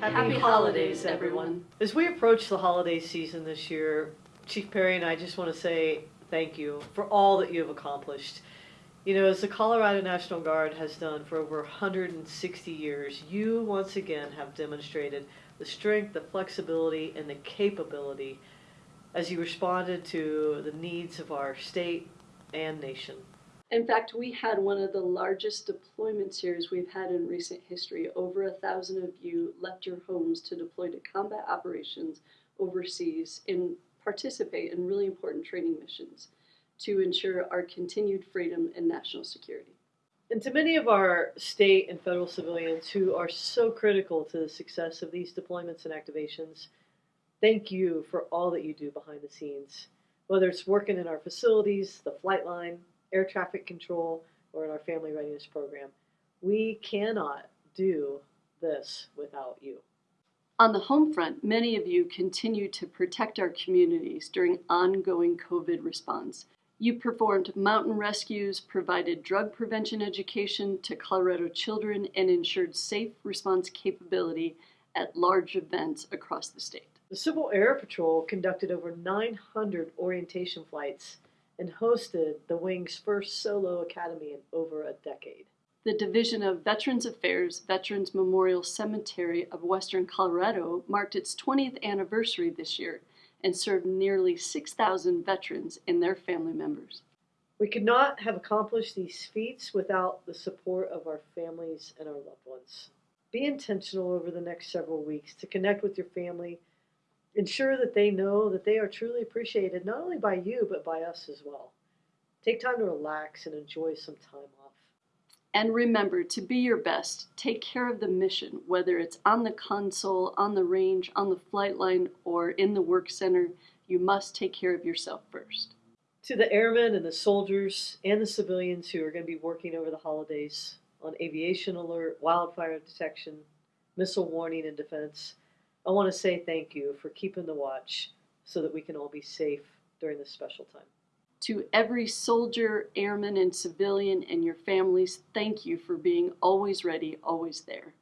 Happy holidays, everyone. As we approach the holiday season this year, Chief Perry and I just want to say thank you for all that you have accomplished. You know, as the Colorado National Guard has done for over 160 years, you once again have demonstrated the strength, the flexibility, and the capability as you responded to the needs of our state and nation. In fact, we had one of the largest deployment series we've had in recent history. Over a thousand of you left your homes to deploy to combat operations overseas and participate in really important training missions to ensure our continued freedom and national security. And to many of our state and federal civilians who are so critical to the success of these deployments and activations, thank you for all that you do behind the scenes. Whether it's working in our facilities, the flight line, air traffic control, or in our family readiness program. We cannot do this without you. On the home front, many of you continue to protect our communities during ongoing COVID response. You performed mountain rescues, provided drug prevention education to Colorado children, and ensured safe response capability at large events across the state. The Civil Air Patrol conducted over 900 orientation flights and hosted the Wing's first solo academy in over a decade. The Division of Veterans Affairs Veterans Memorial Cemetery of Western Colorado marked its 20th anniversary this year and served nearly 6,000 veterans and their family members. We could not have accomplished these feats without the support of our families and our loved ones. Be intentional over the next several weeks to connect with your family Ensure that they know that they are truly appreciated not only by you, but by us as well. Take time to relax and enjoy some time off. And remember to be your best. Take care of the mission, whether it's on the console, on the range, on the flight line, or in the work center. You must take care of yourself first. To the airmen and the soldiers and the civilians who are going to be working over the holidays on aviation alert, wildfire detection, missile warning and defense, I want to say thank you for keeping the watch so that we can all be safe during this special time. To every soldier, airman, and civilian and your families, thank you for being always ready, always there.